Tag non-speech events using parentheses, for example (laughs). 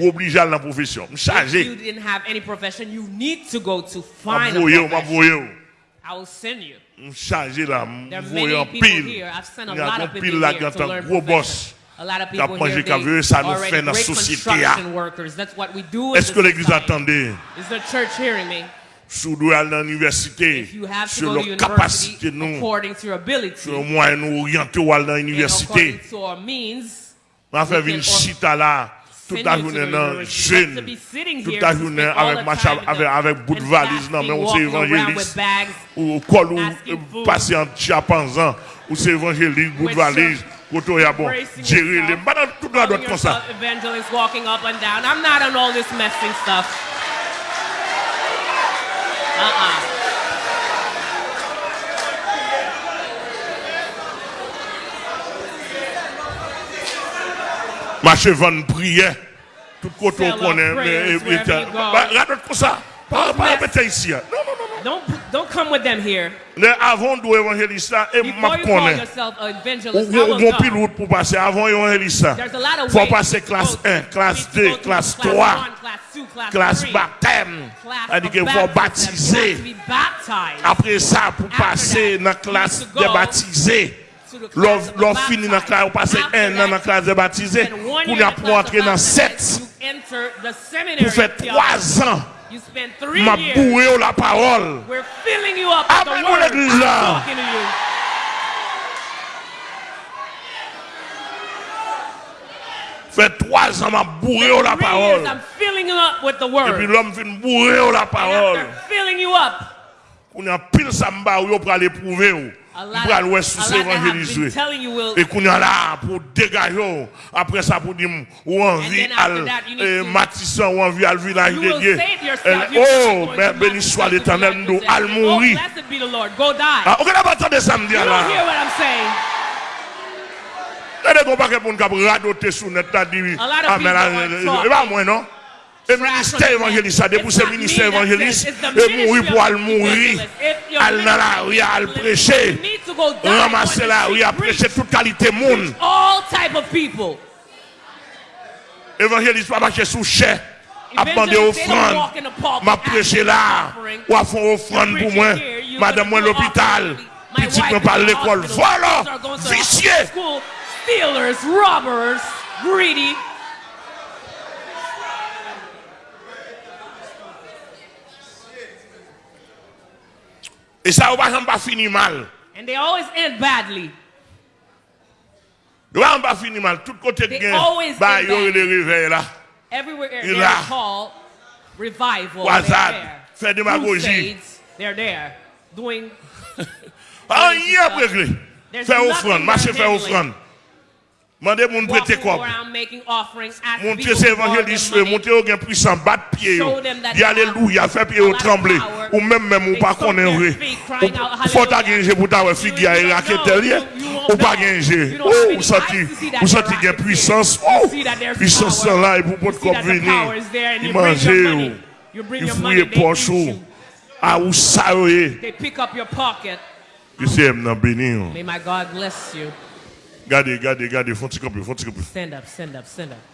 ou oblige à la profession. If Chargé. you didn't have any profession, you need to go to find a profession. I will send you. Chargé là, en pile. here. I've sent a Il y a lot un of pile people là qui est un gros boss. A lot of Qui a people mangé here, qu'à ça nous already fait dans la société, construction ah. workers. That's what we do in Est-ce the que l'église attendait? Is the church hearing me? Sous doit dans l'université, If you have to sur go to nos university capacités, nous, according to your ability sur moins nous orienter and l'université. On fait une chita là, toute la journée jeune, toute la journée avec time avec avec bout de valise non mais on with évangéliste ou col ou passer en chiapanzan ou c'est évangéliste bout de valise koto ya bon. gérer les pas dans toute la droite comme ça. yourself evangelist walking up and down. I'm not on all this messing stuff. Uh-uh. Marché vendre prière tout côté on connaît mais regarde comme ça. Pas pas ici hein. non non non Don't don't come with them here. non avant là et Before m'a connaît Ou bon know. pilote pour passer. Avant évangéliste là There's a lot of faut passer classe go. 1 You classe need to 2 go to classe class 3 one, class two, class classe baptême. C'est-à-dire qu'il faut baptiser. Après ça, pour passer dans classe des baptisés, l'on finit dans la classe, on passe un an dans la classe des baptisés, spend one pour entrer dans baptism, 7, You enter the seminary pour faire. 3 ans, m'a bourré la parole. Word. l'église, là. Fait 3 ans, m'a bourré la parole. Et puis l'homme fait bourrer la parole. On a pile samba ou pour aller prouver a pour aller sous a évangéliser. Et qu'on a là pour dégager. ou. Après ça, pour dire, ou envie then after à eh, Matissan, ou envie à village de Dieu. Oh, mais béni soit l'éternel, nous possessed. al Oh, mourir. blessed be the Lord. Go die. Ah, on n'a pas entendu samedi you là. saying. Regardez qu'on pas que pour nous radoter sur net, dit, A ah, talking. c'est pas moi, non? Et ministère évangéliste, ça, not ministère évangéliste, et mourir pour aller mourir, al nan la ou ya al preche, ramase la ou ya preche tout kalite moun. Evangelist pa bache sou chè, ap mande ofran, ma preche la, wafon ofran pou mwen, madan mwen l'opital, pitit mwen pal l'ekol, volo, visye. Stealers, robbers, greedy, Et ça, on va jamais pas finir mal. And they always end badly. Va pas finir mal. Tout côté de bah, end il y aurait bad. des réveils là. Everywhere Il a- called revival. Croisade, they're there. fait démagogie. They're there. Doing (laughs) a réglé. There's Faire offrande, marcher faire offrande. Mandez mon prêter quoi. people ces évangélistes, au gain puissant, battre pied. Alléluia, faire pied au trembler. ou même même ou pas connaître vrai. Faut ta gagner pour ta figure et raquette lié ou pas gagner. Oh, ou senti ou senti gain puissance. Oh, puissance là et pour votre corps venir. Il manger il fouille poche ou à ah, ou ça Que c'est m'en bénir. May my God bless you. Gardez, gardez, gardez, font-y copier, font-y copier. Stand up, stand up, stand up.